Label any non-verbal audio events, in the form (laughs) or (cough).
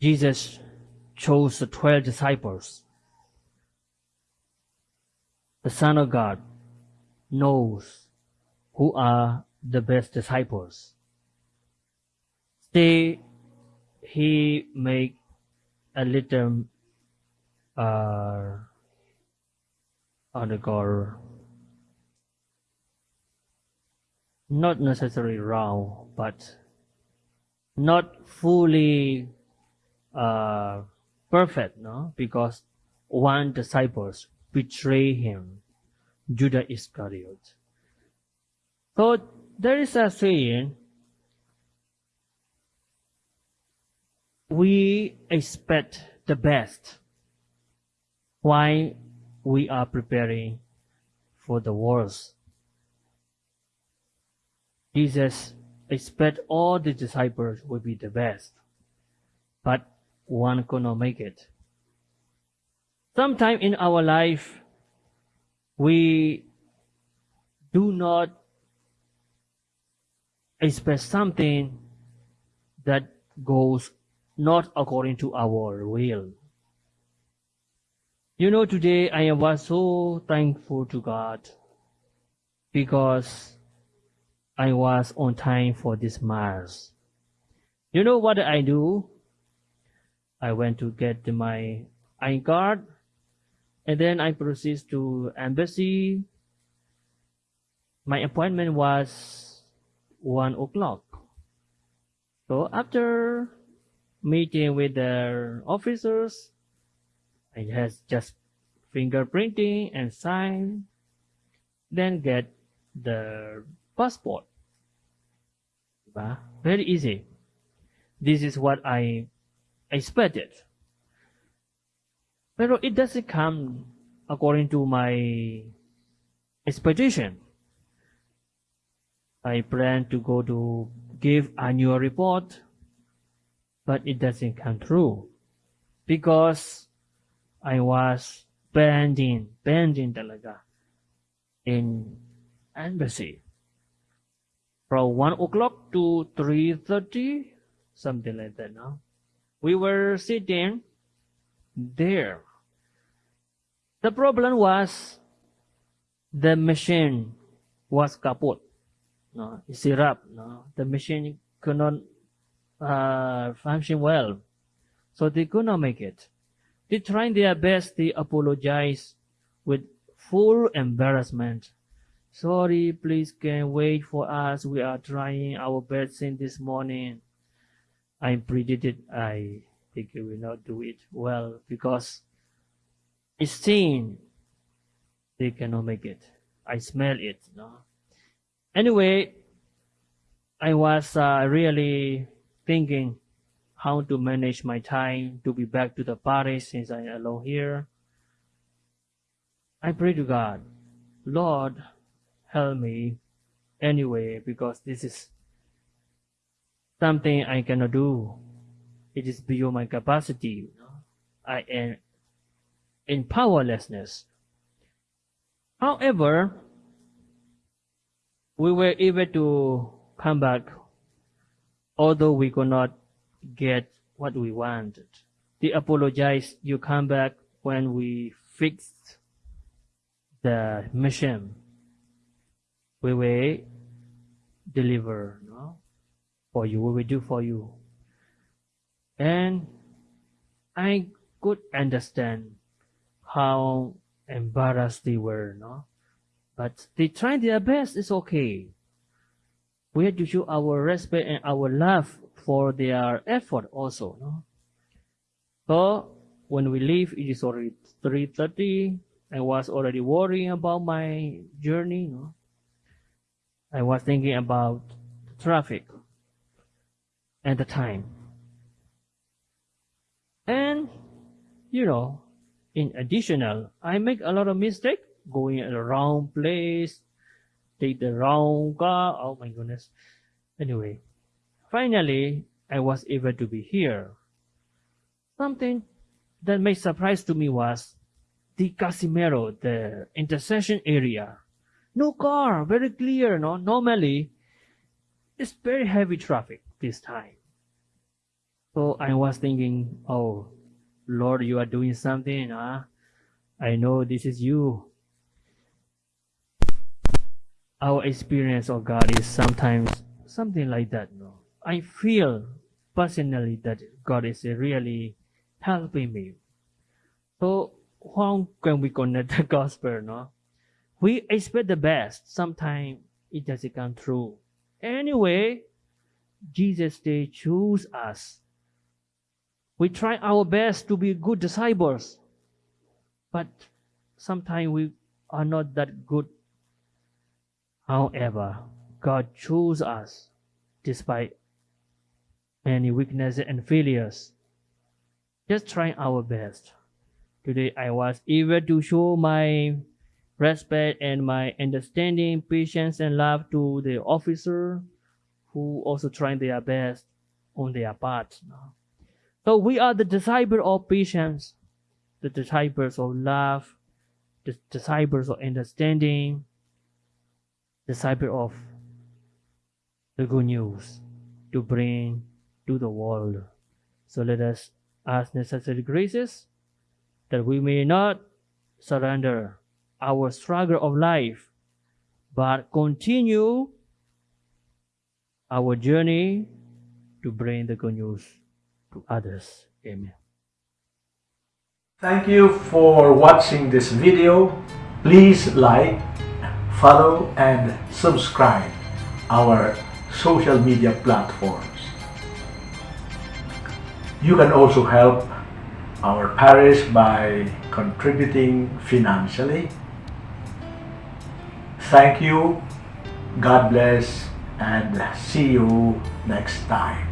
Jesus chose the 12 disciples. The Son of God knows who are the best disciples. Still, he make a little uh, undergo not necessarily wrong, but not fully uh, perfect, no? Because one disciples betray him, Judas Iscariot. So there is a saying, we expect the best while we are preparing for the worst. Jesus expect all the disciples will be the best, but one could not make it. Sometime in our life, we do not expect something that goes not according to our will. You know, today I was so thankful to God because I was on time for this mass. You know what I do? I went to get my ID card and then I proceed to embassy. My appointment was one o'clock. So after meeting with the officers, I has just fingerprinting and sign, then get the passport. Very easy. This is what I expected. But it doesn't come according to my expectation. I plan to go to give annual report, but it doesn't come true because I was pending, pending talaga in embassy from 1 o'clock to 3.30, something like that now. We were sitting there. The problem was the machine was kaput. No, syrup. No, the machine could not uh, function well, so they could not make it. They tried their best. They apologized with full embarrassment Sorry, please can wait for us. We are trying our best since this morning. I predicted I think we will not do it well because it's seen they cannot make it. I smell it. No? Anyway, I was uh, really thinking how to manage my time to be back to the Paris since I'm alone here. I pray to God, Lord, help me anyway because this is something I cannot do. It is beyond my capacity. I am in powerlessness. However, we were able to come back, although we could not get what we wanted. They apologized. You come back when we fixed the mission we will deliver no? For you, what we will do for you. And I could understand how embarrassed they were, no? But they tried their best, it's okay. We have to show our respect and our love for their effort also, no? So when we leave, it is already 3.30. I was already worrying about my journey, no? I was thinking about traffic and the time. And, you know, in additional, I make a lot of mistake going in the wrong place, take the wrong car. Oh my goodness. Anyway, finally, I was able to be here. Something that made surprise to me was the Casimiro, the intersection area no car, very clear. No, normally it's very heavy traffic this time. So I was thinking, oh, Lord, you are doing something. Huh? I know this is you. Our experience of God is sometimes something like that. No? I feel personally that God is really helping me. So how can we connect the (laughs) gospel? No, we expect the best. Sometimes it doesn't come true. Anyway, Jesus they choose us. We try our best to be good disciples, but sometimes we are not that good. However, God chose us despite many weaknesses and failures. Just trying our best. Today I was eager to show my respect and my understanding, patience, and love to the officer who also trying their best on their part. So we are the disciples of patience, the disciples of love, the disciples of understanding, disciples of the good news to bring to the world. So let us ask necessary graces that we may not surrender our struggle of life, but continue our journey to bring the good news to others. Amen. Thank you for watching this video. Please like, follow and subscribe our social media platforms. You can also help our parish by contributing financially. Thank you, God bless, and see you next time.